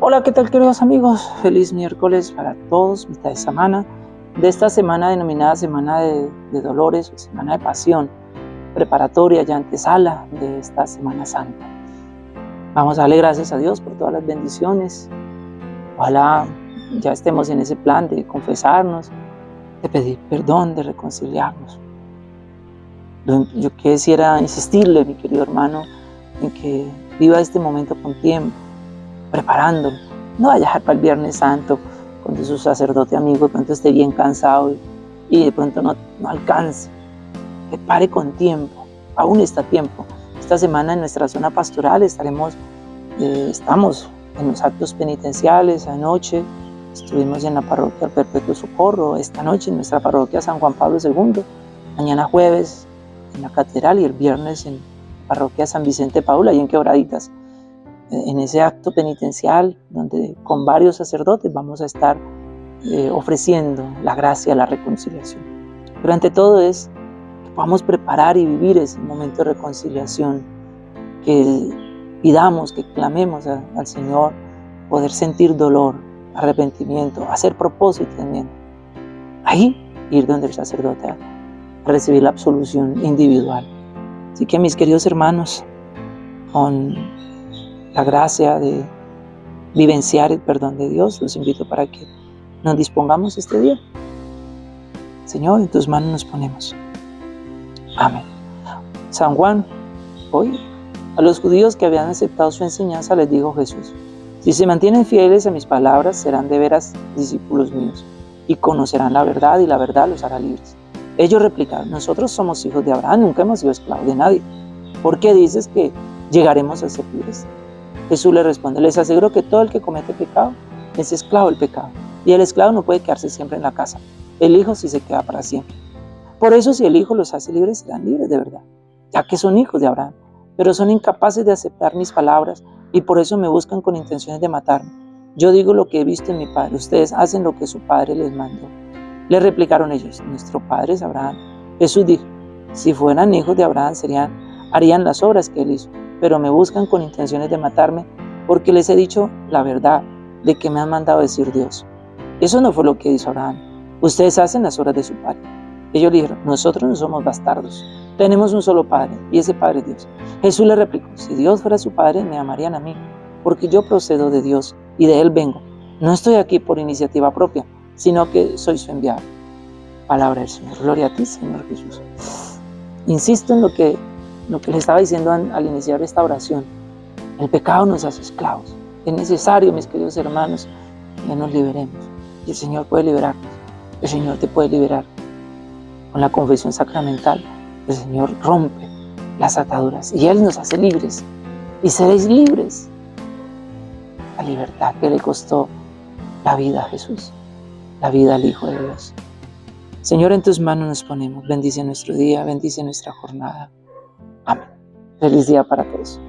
Hola, ¿qué tal queridos amigos? Feliz miércoles para todos, mitad de semana, de esta semana denominada Semana de, Dolores Semana de Pasión, preparatoria y antesala de esta Semana Santa. Vamos a darle gracias a Dios por todas las bendiciones. Ojalá ya estemos en ese plan de confesarnos, de pedir perdón, de reconciliarnos. Yo quisiera insistirle, mi querido hermano, en que viva este momento con tiempo, preparándolo. No vaya para el Viernes Santo cuando su sacerdote amigo de pronto esté bien cansado y, de pronto no, no alcance. Prepare con tiempo, aún está tiempo. Esta semana en nuestra zona pastoral estaremos, eh, estamos en los actos penitenciales, anoche estuvimos en la parroquia Perpetuo Socorro, esta noche en nuestra parroquia San Juan Pablo II, mañana jueves en la catedral y el viernes en la parroquia San Vicente Paula y en Quebraditas en ese acto penitencial donde con varios sacerdotes vamos a estar eh, ofreciendo la gracia, la reconciliación. Pero ante todo es que podamos preparar y vivir ese momento de reconciliación, que pidamos, que clamemos al Señor, poder sentir dolor, arrepentimiento, hacer propósito también. Ahí ir donde el sacerdote a recibir la absolución individual. Así que mis queridos hermanos, con la gracia de vivenciar el perdón de Dios, los invito para que nos dispongamos este día. Señor, en tus manos nos ponemos. Amén. San Juan, hoy a los judíos que habían aceptado su enseñanza les dijo Jesús, si se mantienen fieles a mis palabras, serán de veras discípulos míos y conocerán la verdad y la verdad los hará libres. Ellos replicaron, nosotros somos hijos de Abraham, nunca hemos sido esclavos de nadie. ¿Por qué dices que llegaremos a ser libres? Jesús le responde, les aseguro que todo el que comete pecado es esclavo del pecado. Y el esclavo no puede quedarse siempre en la casa. El Hijo sí se queda para siempre. Por eso si el Hijo los hace libres, serán libres de verdad, ya que son hijos de Abraham. Pero son incapaces de aceptar mis palabras y por eso me buscan con intenciones de matarme. Yo digo lo que he visto en mi Padre, ustedes hacen lo que su Padre les mandó. Le replicaron ellos, nuestro Padre es Abraham. Jesús dijo, si fueran hijos de Abraham, serían, harían las obras que él hizo pero me buscan con intenciones de matarme porque les he dicho la verdad de que me han mandado decir Dios. Eso no fue lo que hizo Abraham. Ustedes hacen las obras de su padre. Ellos dijeron, nosotros no somos bastardos, tenemos un solo padre y ese padre es Dios. Jesús le replicó, si Dios fuera su padre, me amarían a mí, porque yo procedo de Dios y de Él vengo. No estoy aquí por iniciativa propia, sino que soy su enviado. Palabra del Señor. Gloria a ti, Señor Jesús. Insisto en lo que lo que les estaba diciendo al iniciar esta oración. El pecado nos hace esclavos. Es necesario, mis queridos hermanos, que nos liberemos. Y el Señor puede liberarnos. El Señor te puede liberar. Con la confesión sacramental, el Señor rompe las ataduras y Él nos hace libres. Y seréis libres. La libertad que le costó la vida a Jesús, la vida al Hijo de Dios. Señor, en tus manos nos ponemos. Bendice nuestro día, bendice nuestra jornada. Feliz día para todos.